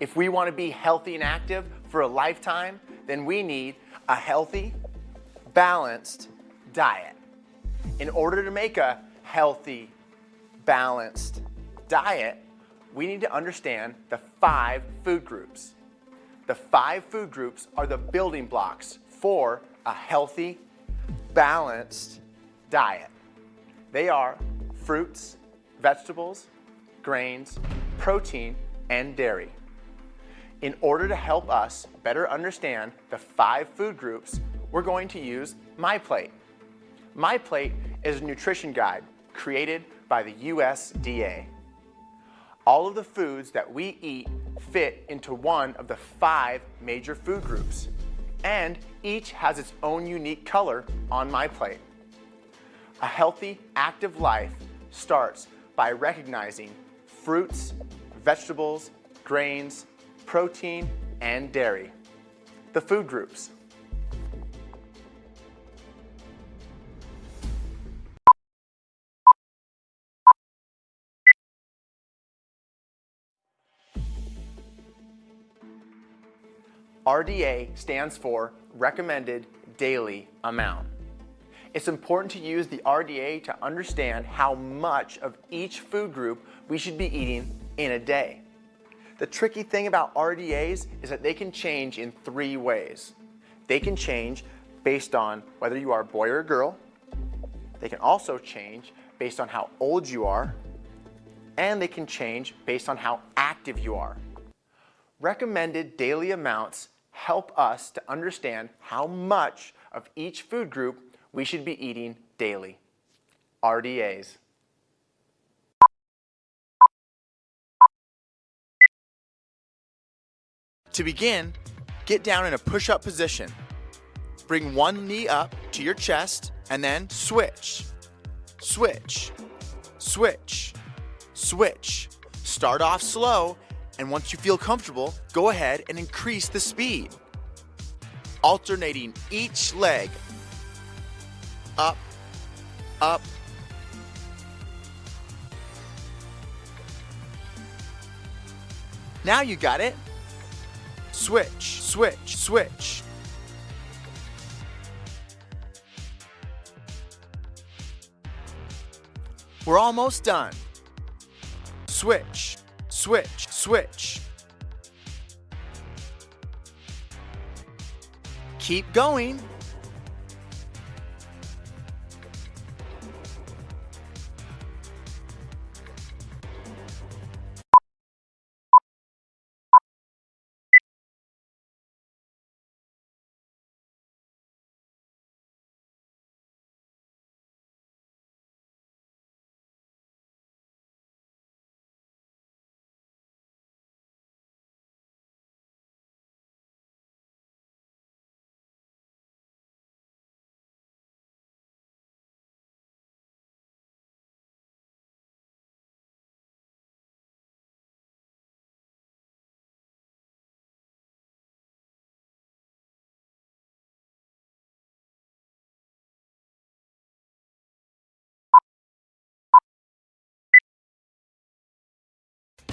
If we want to be healthy and active for a lifetime, then we need a healthy, balanced diet. In order to make a healthy, balanced diet, we need to understand the five food groups. The five food groups are the building blocks for a healthy, balanced diet. They are fruits, vegetables, grains, protein, and dairy. In order to help us better understand the five food groups, we're going to use MyPlate. MyPlate is a nutrition guide created by the USDA. All of the foods that we eat fit into one of the five major food groups, and each has its own unique color on MyPlate. A healthy, active life starts by recognizing fruits, vegetables, grains, protein, and dairy. The food groups. RDA stands for Recommended Daily Amount. It's important to use the RDA to understand how much of each food group we should be eating in a day. The tricky thing about RDAs is that they can change in three ways. They can change based on whether you are a boy or a girl. They can also change based on how old you are. And they can change based on how active you are. Recommended daily amounts help us to understand how much of each food group we should be eating daily. RDAs. To begin, get down in a push-up position. Bring one knee up to your chest and then switch, switch, switch, switch. Start off slow and once you feel comfortable, go ahead and increase the speed. Alternating each leg. Up, up, Now you got it. Switch, switch, switch. We're almost done. Switch, switch, switch. Keep going.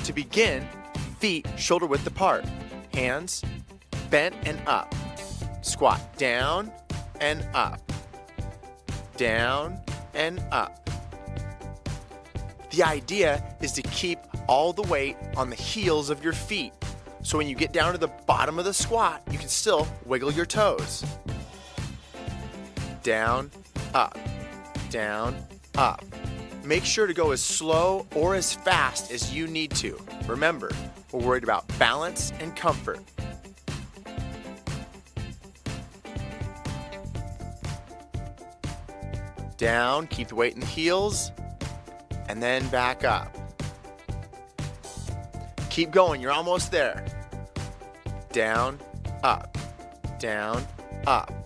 To begin, feet shoulder width apart, hands bent and up. Squat down and up, down and up. The idea is to keep all the weight on the heels of your feet. So when you get down to the bottom of the squat, you can still wiggle your toes. Down, up, down, up. Make sure to go as slow or as fast as you need to. Remember, we're worried about balance and comfort. Down, keep the weight in the heels, and then back up. Keep going, you're almost there. Down, up, down, up.